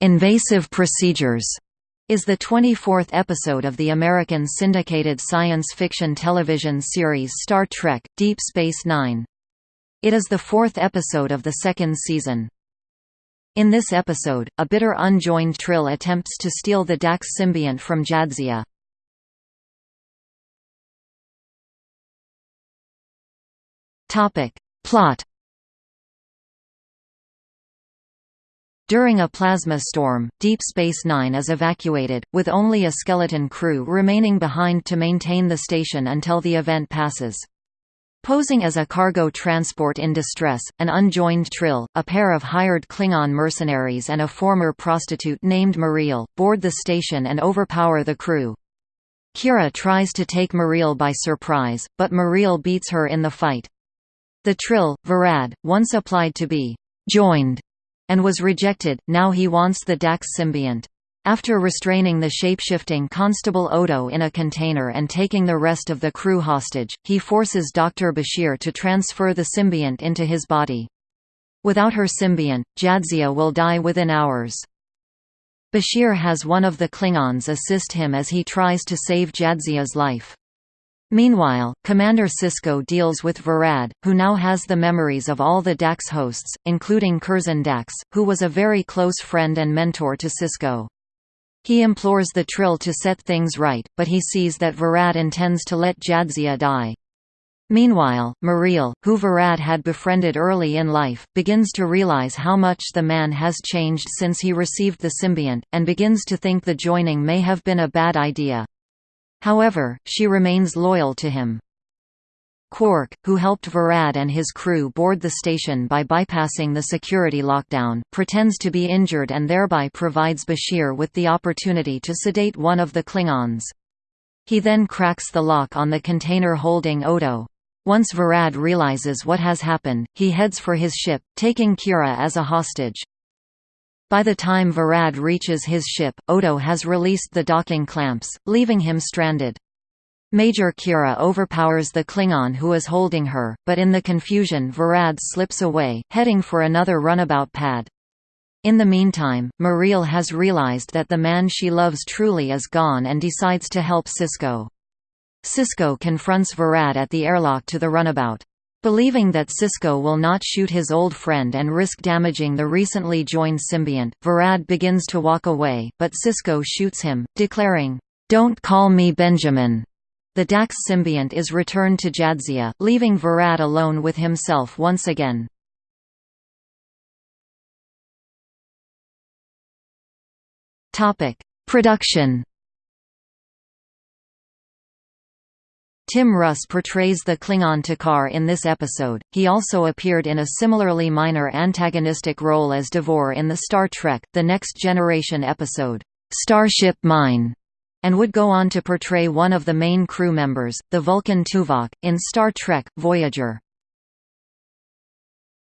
Invasive Procedures is the 24th episode of the American syndicated science fiction television series Star Trek – Deep Space Nine. It is the fourth episode of the second season. In this episode, a bitter unjoined Trill attempts to steal the Dax symbiont from Jadzia. Plot During a plasma storm, Deep Space Nine is evacuated, with only a skeleton crew remaining behind to maintain the station until the event passes. Posing as a cargo transport in distress, an unjoined Trill, a pair of hired Klingon mercenaries and a former prostitute named Mareel, board the station and overpower the crew. Kira tries to take Mareel by surprise, but Mareel beats her in the fight. The Trill, Verad, once applied to be «joined» and was rejected, now he wants the Dax symbiont. After restraining the shapeshifting Constable Odo in a container and taking the rest of the crew hostage, he forces Dr. Bashir to transfer the symbiont into his body. Without her symbiont, Jadzia will die within hours. Bashir has one of the Klingons assist him as he tries to save Jadzia's life. Meanwhile, Commander Sisko deals with Verad, who now has the memories of all the Dax hosts, including Curzon Dax, who was a very close friend and mentor to Sisko. He implores the Trill to set things right, but he sees that Verad intends to let Jadzia die. Meanwhile, Mareel, who Verad had befriended early in life, begins to realize how much the man has changed since he received the symbiont, and begins to think the joining may have been a bad idea. However, she remains loyal to him. Quark, who helped Verad and his crew board the station by bypassing the security lockdown, pretends to be injured and thereby provides Bashir with the opportunity to sedate one of the Klingons. He then cracks the lock on the container holding Odo. Once Verad realizes what has happened, he heads for his ship, taking Kira as a hostage. By the time Verad reaches his ship, Odo has released the docking clamps, leaving him stranded. Major Kira overpowers the Klingon who is holding her, but in the confusion Verad slips away, heading for another runabout pad. In the meantime, Mareel has realized that the man she loves truly is gone and decides to help Sisko. Sisko confronts Verad at the airlock to the runabout. Believing that Sisko will not shoot his old friend and risk damaging the recently joined symbiont, Verad begins to walk away, but Sisko shoots him, declaring, "'Don't call me Benjamin'". The Dax symbiont is returned to Jadzia, leaving Verad alone with himself once again. Production Tim Russ portrays the Klingon T'Kar in this episode. He also appeared in a similarly minor antagonistic role as Devor in the Star Trek The Next Generation episode, Starship Mine, and would go on to portray one of the main crew members, the Vulcan Tuvok, in Star Trek Voyager.